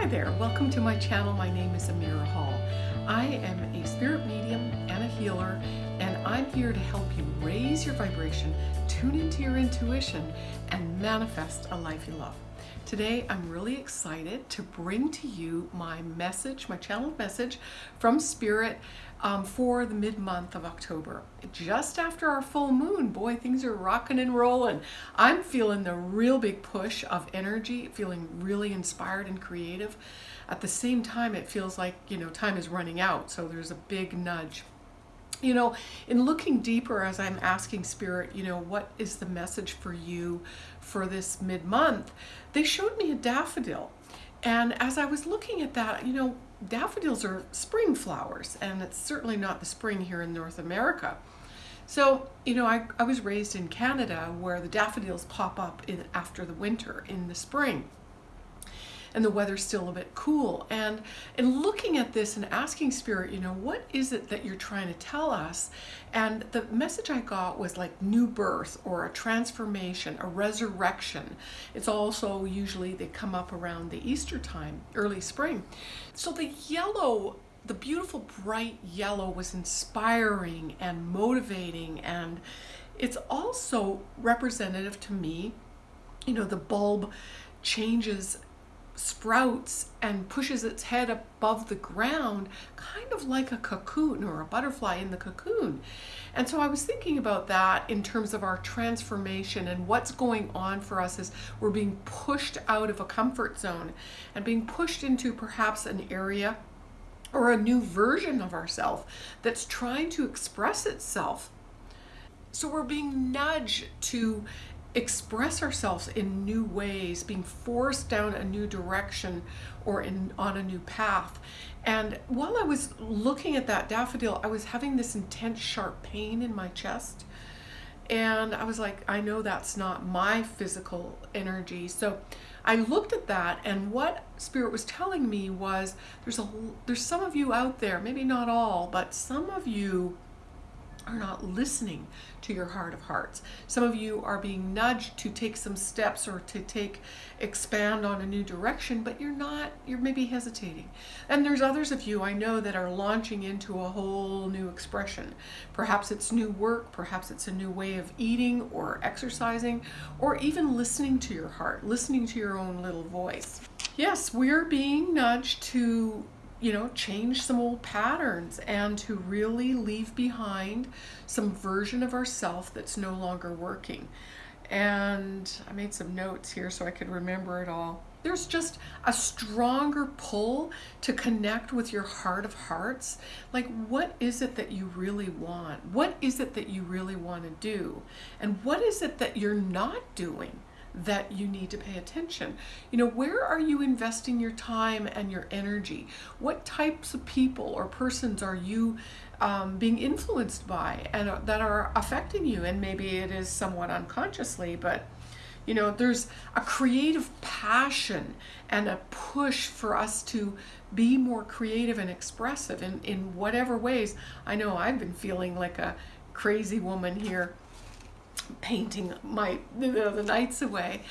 Hi there, welcome to my channel. My name is Amira Hall. I am a spirit medium and a healer, and I'm here to help you raise your vibration, tune into your intuition, and manifest a life you love. Today, I'm really excited to bring to you my message, my channel message from Spirit um, for the mid-month of October. Just after our full moon, boy, things are rocking and rolling. I'm feeling the real big push of energy, feeling really inspired and creative. At the same time, it feels like, you know, time is running out, so there's a big nudge you know, in looking deeper as I'm asking Spirit, you know, what is the message for you for this mid month? They showed me a daffodil. And as I was looking at that, you know, daffodils are spring flowers, and it's certainly not the spring here in North America. So, you know, I, I was raised in Canada where the daffodils pop up in after the winter in the spring and the weather's still a bit cool. And in looking at this and asking Spirit, you know, what is it that you're trying to tell us? And the message I got was like new birth or a transformation, a resurrection. It's also usually they come up around the Easter time, early spring. So the yellow the beautiful bright yellow was inspiring and motivating and it's also representative to me you know the bulb changes sprouts and pushes its head above the ground, kind of like a cocoon or a butterfly in the cocoon. And so I was thinking about that in terms of our transformation and what's going on for us as we're being pushed out of a comfort zone and being pushed into perhaps an area or a new version of ourselves that's trying to express itself. So we're being nudged to express ourselves in new ways, being forced down a new direction or in on a new path. And while I was looking at that daffodil, I was having this intense sharp pain in my chest. And I was like, I know that's not my physical energy. So I looked at that and what spirit was telling me was there's a there's some of you out there, maybe not all, but some of you are not listening to your heart of hearts. Some of you are being nudged to take some steps or to take expand on a new direction, but you're not, you're maybe hesitating. And there's others of you I know that are launching into a whole new expression. Perhaps it's new work, perhaps it's a new way of eating or exercising, or even listening to your heart, listening to your own little voice. Yes, we're being nudged to you know, change some old patterns and to really leave behind some version of ourself that's no longer working. And I made some notes here so I could remember it all. There's just a stronger pull to connect with your heart of hearts. Like, what is it that you really want? What is it that you really want to do? And what is it that you're not doing? That you need to pay attention. You know, where are you investing your time and your energy? What types of people or persons are you um, being influenced by and uh, that are affecting you? And maybe it is somewhat unconsciously, but you know, there's a creative passion and a push for us to be more creative and expressive in, in whatever ways. I know I've been feeling like a crazy woman here painting my you know, the nights away.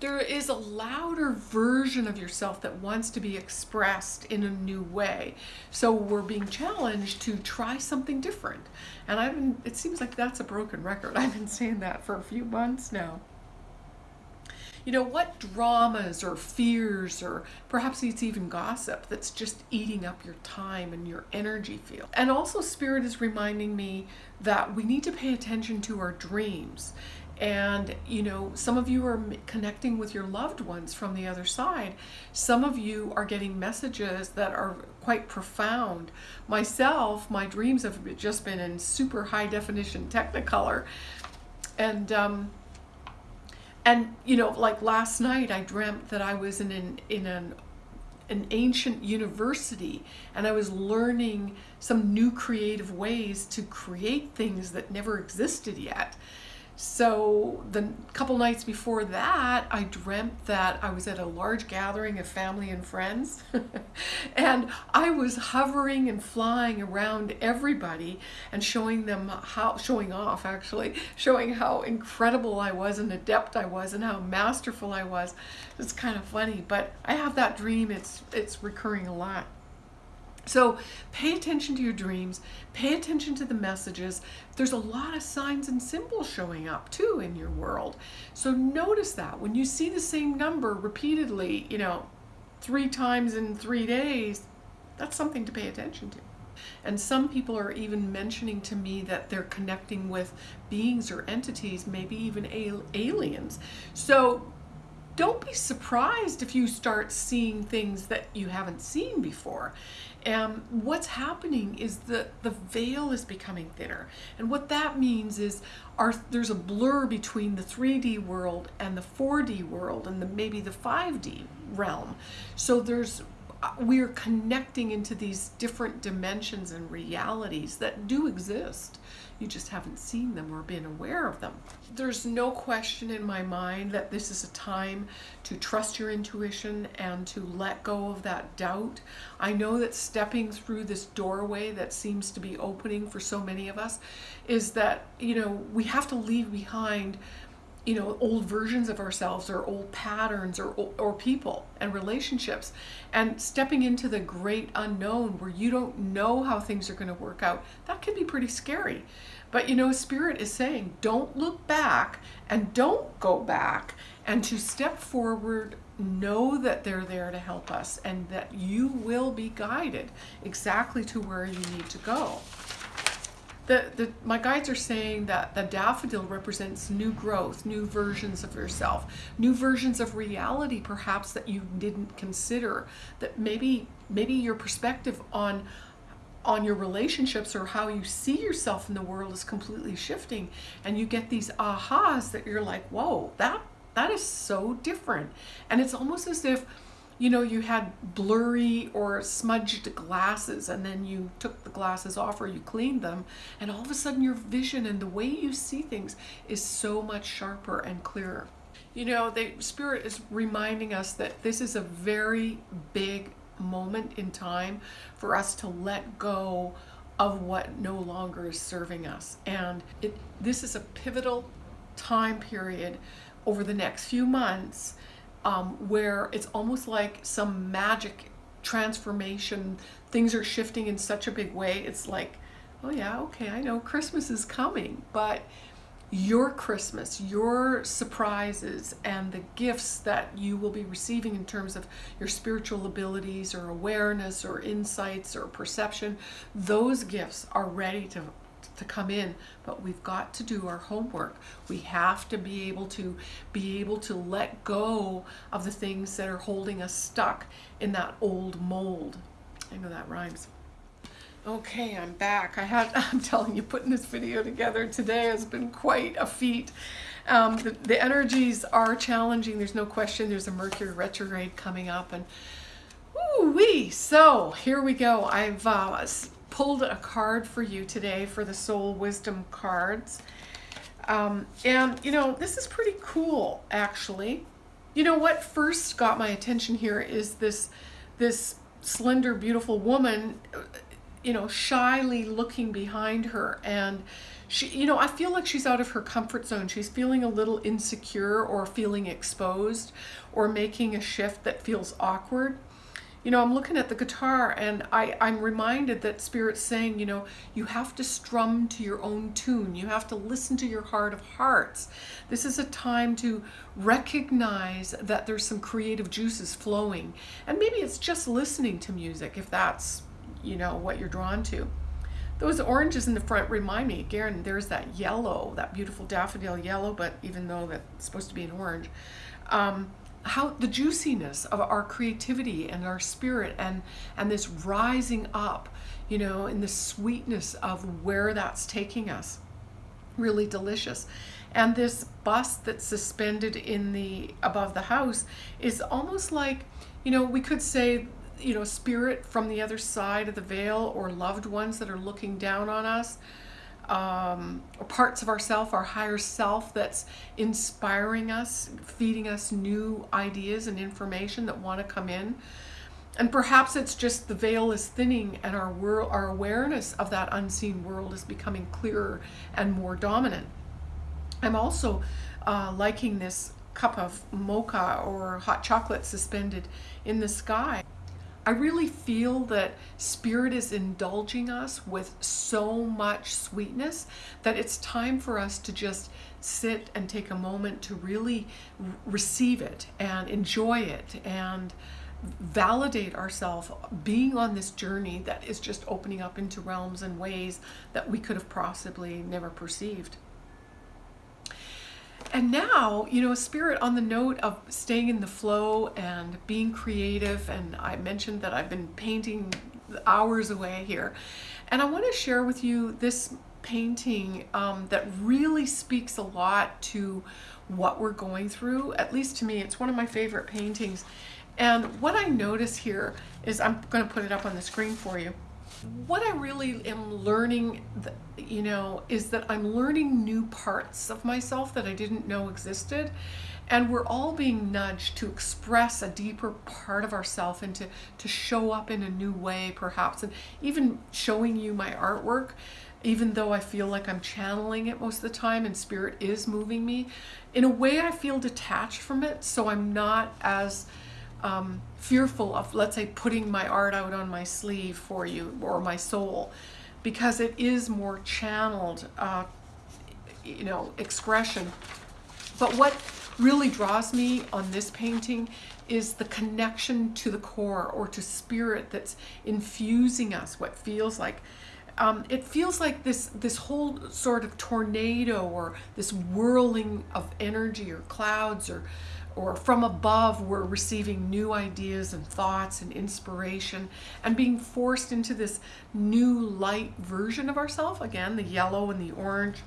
There is a louder version of yourself that wants to be expressed in a new way. So we're being challenged to try something different. And I've been, it seems like that's a broken record. I've been saying that for a few months now you know, what dramas or fears or perhaps it's even gossip that's just eating up your time and your energy field. And also Spirit is reminding me that we need to pay attention to our dreams. And, you know, some of you are connecting with your loved ones from the other side. Some of you are getting messages that are quite profound. Myself, my dreams have just been in super high definition Technicolor. And, um, and you know like last night I dreamt that I was in an in an an ancient university and I was learning some new creative ways to create things that never existed yet so the couple nights before that, I dreamt that I was at a large gathering of family and friends, and I was hovering and flying around everybody and showing them how, showing off actually, showing how incredible I was and adept I was and how masterful I was. It's kind of funny, but I have that dream. It's it's recurring a lot. So pay attention to your dreams, pay attention to the messages. There's a lot of signs and symbols showing up too in your world. So notice that when you see the same number repeatedly, you know, three times in three days, that's something to pay attention to. And some people are even mentioning to me that they're connecting with beings or entities, maybe even aliens. So don't be surprised if you start seeing things that you haven't seen before. And what's happening is that the veil is becoming thinner. And what that means is our, there's a blur between the 3D world and the 4D world and the, maybe the 5D realm. So there's we are connecting into these different dimensions and realities that do exist. You just haven't seen them or been aware of them. There's no question in my mind that this is a time to trust your intuition and to let go of that doubt. I know that stepping through this doorway that seems to be opening for so many of us is that, you know, we have to leave behind you know, old versions of ourselves or old patterns or, or people and relationships and stepping into the great unknown where you don't know how things are going to work out, that can be pretty scary. But you know, Spirit is saying, don't look back and don't go back and to step forward, know that they're there to help us and that you will be guided exactly to where you need to go the, the, my guides are saying that the daffodil represents new growth, new versions of yourself, new versions of reality perhaps that you didn't consider, that maybe maybe your perspective on on your relationships or how you see yourself in the world is completely shifting and you get these ahas that you're like, whoa, that that is so different. And it's almost as if you know, you had blurry or smudged glasses and then you took the glasses off or you cleaned them and all of a sudden your vision and the way you see things is so much sharper and clearer. You know, the Spirit is reminding us that this is a very big moment in time for us to let go of what no longer is serving us. And it, this is a pivotal time period over the next few months um, where it's almost like some magic transformation. Things are shifting in such a big way. It's like, oh yeah, okay, I know Christmas is coming, but your Christmas, your surprises, and the gifts that you will be receiving in terms of your spiritual abilities or awareness or insights or perception, those gifts are ready to to come in, but we've got to do our homework. We have to be able to be able to let go of the things that are holding us stuck in that old mold. I know that rhymes. Okay, I'm back. I had, I'm telling you, putting this video together today has been quite a feat. Um, the, the energies are challenging. There's no question. There's a Mercury retrograde coming up and Ooh wee! So here we go. I've uh, pulled a card for you today for the Soul Wisdom cards. Um, and, you know, this is pretty cool, actually. You know, what first got my attention here is this, this slender, beautiful woman, you know, shyly looking behind her. And she, you know, I feel like she's out of her comfort zone. She's feeling a little insecure or feeling exposed or making a shift that feels awkward you know, I'm looking at the guitar and I, I'm reminded that Spirit's saying, you know, you have to strum to your own tune. You have to listen to your heart of hearts. This is a time to recognize that there's some creative juices flowing. And maybe it's just listening to music if that's, you know, what you're drawn to. Those oranges in the front remind me, again, there's that yellow, that beautiful daffodil yellow, but even though that's supposed to be an orange. Um, how the juiciness of our creativity and our spirit and and this rising up you know in the sweetness of where that's taking us. Really delicious. And this bust that's suspended in the above the house is almost like you know we could say you know spirit from the other side of the veil or loved ones that are looking down on us um, parts of ourself, our higher self that's inspiring us, feeding us new ideas and information that want to come in. And perhaps it's just the veil is thinning and our world, our awareness of that unseen world is becoming clearer and more dominant. I'm also uh, liking this cup of mocha or hot chocolate suspended in the sky. I really feel that Spirit is indulging us with so much sweetness that it's time for us to just sit and take a moment to really receive it and enjoy it and validate ourselves being on this journey that is just opening up into realms and ways that we could have possibly never perceived. And now, you know, spirit on the note of staying in the flow and being creative. And I mentioned that I've been painting hours away here. And I want to share with you this painting um, that really speaks a lot to what we're going through. At least to me, it's one of my favorite paintings. And what I notice here is I'm going to put it up on the screen for you. What I really am learning, you know, is that I'm learning new parts of myself that I didn't know existed. And we're all being nudged to express a deeper part of ourself and to, to show up in a new way, perhaps. And even showing you my artwork, even though I feel like I'm channeling it most of the time and spirit is moving me, in a way I feel detached from it. So I'm not as um, fearful of, let's say, putting my art out on my sleeve for you or my soul, because it is more channeled, uh, you know, expression. But what really draws me on this painting is the connection to the core or to spirit that's infusing us, what feels like. Um, it feels like this this whole sort of tornado or this whirling of energy or clouds or or from above we're receiving new ideas and thoughts and inspiration and being forced into this new light version of ourselves again the yellow and the orange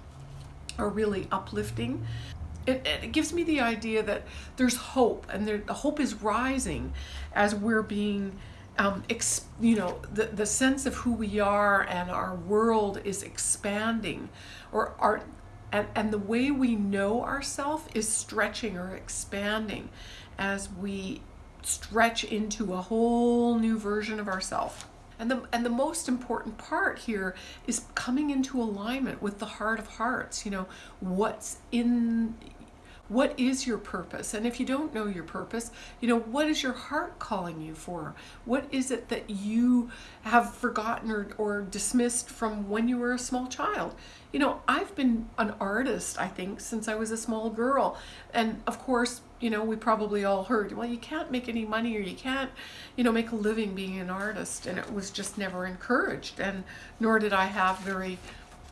are really uplifting. It, it gives me the idea that there's hope and there, the hope is rising as we're being um, ex, you know the, the sense of who we are and our world is expanding or our and, and the way we know ourself is stretching or expanding as we stretch into a whole new version of ourself. And the, and the most important part here is coming into alignment with the heart of hearts. You know, what's in what is your purpose? And if you don't know your purpose, you know, what is your heart calling you for? What is it that you have forgotten or, or dismissed from when you were a small child? You know, I've been an artist, I think, since I was a small girl. And of course, you know, we probably all heard, well, you can't make any money or you can't, you know, make a living being an artist. And it was just never encouraged. And nor did I have very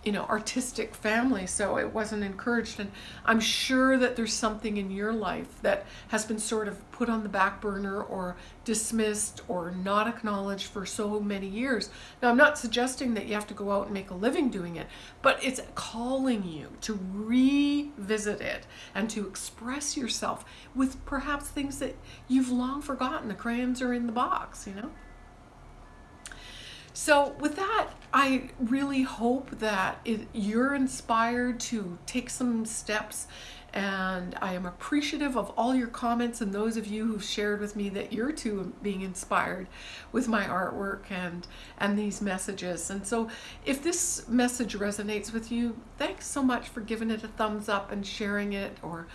you know, artistic family, so it wasn't encouraged. And I'm sure that there's something in your life that has been sort of put on the back burner or dismissed or not acknowledged for so many years. Now, I'm not suggesting that you have to go out and make a living doing it, but it's calling you to revisit it and to express yourself with perhaps things that you've long forgotten. The crayons are in the box, you know? So with that, I really hope that it, you're inspired to take some steps and I am appreciative of all your comments and those of you who've shared with me that you're too being inspired with my artwork and and these messages. And so if this message resonates with you, thanks so much for giving it a thumbs up and sharing it or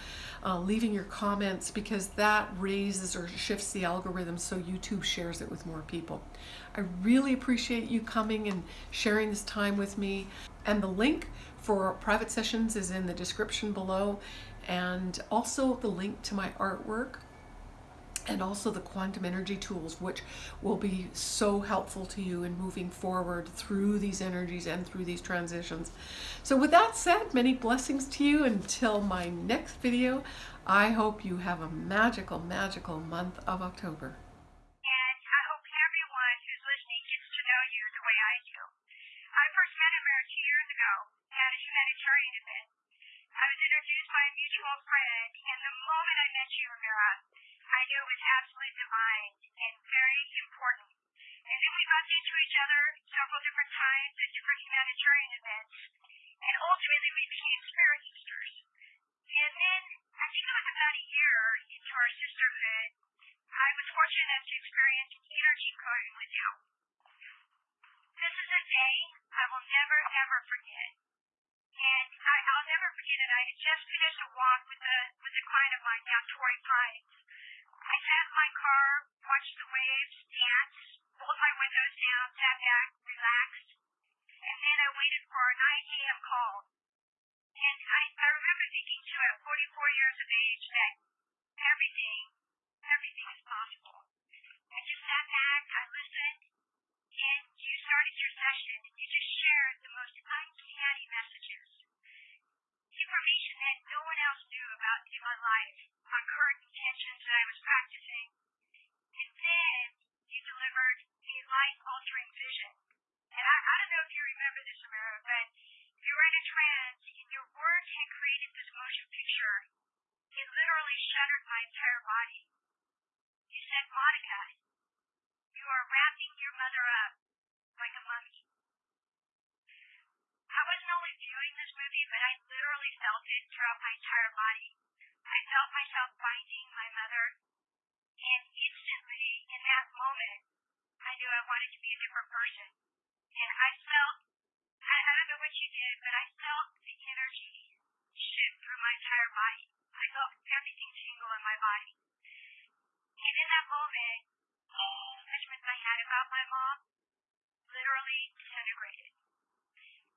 uh, leaving your comments because that raises or shifts the algorithm so YouTube shares it with more people. I really appreciate you coming and sharing this time with me. And the link for private sessions is in the description below and also the link to my artwork and also the quantum energy tools, which will be so helpful to you in moving forward through these energies and through these transitions. So with that said, many blessings to you until my next video. I hope you have a magical, magical month of October. Bumped into each other several different times at different humanitarian events. And ultimately, we became spirit sisters. And then, I think it was about a year into our sisterhood, I was fortunate enough to experience energy clearing with you. This is a day I will never, ever forget. And I, I'll never forget it. I had just finished a walk with a with a client of mine down Torrey Pines. I sat in my car, watched the waves dance, rolled my windows down, sat back, relaxed, and then I waited for a 9 a.m. call. And I, I remember thinking too at 44 years of age that everything, everything is possible. I just sat back, I listened, and you started your session and you just shared the most uncanny messages. Information that no one else knew about in my life, body. You said, Monica, you are wrapping your mother up like a mummy. I wasn't only viewing this movie, but I literally felt it throughout my entire body. I felt myself binding my mother, and instantly, in that moment, I knew I wanted to be a different person. And I felt, I, I don't know what you did, but I felt the energy shift through my entire body. I felt everything tingle in my body. And in that moment, the judgments I had about my mom literally disintegrated.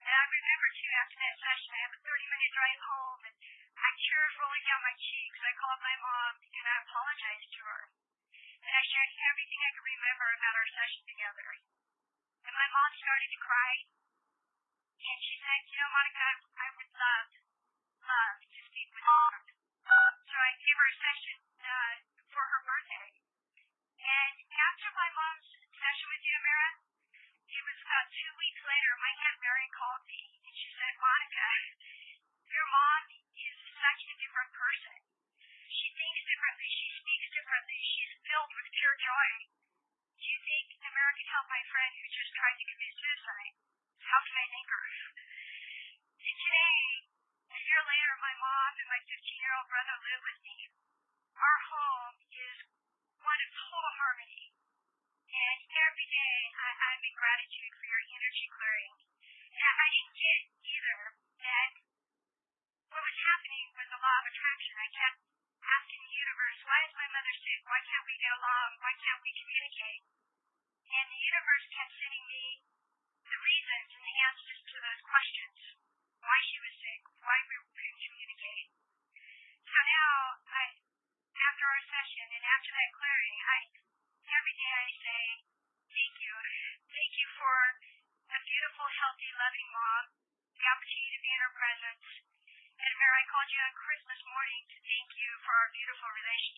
And I remember too, after that session, I have a 30 minute drive home and I tears rolling down my cheeks. I called my mom and I apologized to her. And I shared everything I could remember about our session together. And my mom started to cry. And she said, You know, Monica, I, would love, love to speak with you. Speaks she's filled with pure joy. Do you think Amira can help my friend who just tried to commit suicide? How can I thank her? And today, a year later, my mom and my 15 year old brother live with me. Our home is one of total harmony. And every day I, I'm in gratitude for your energy clearing. And I didn't get either that what was happening with the law of attraction. I kept asking the universe, why is my mother sick? Why can't we get along? Why can't we communicate? And the universe kept sending me the reasons and the answers to those questions. Why she was sick, why we couldn't communicate. So now, I, after our session and after that clearing, I every day I say, thank you. Thank you for a beautiful, healthy, loving mom, the opportunity to be in her presence. And I called you on Christmas morning to thank you for our beautiful relationship.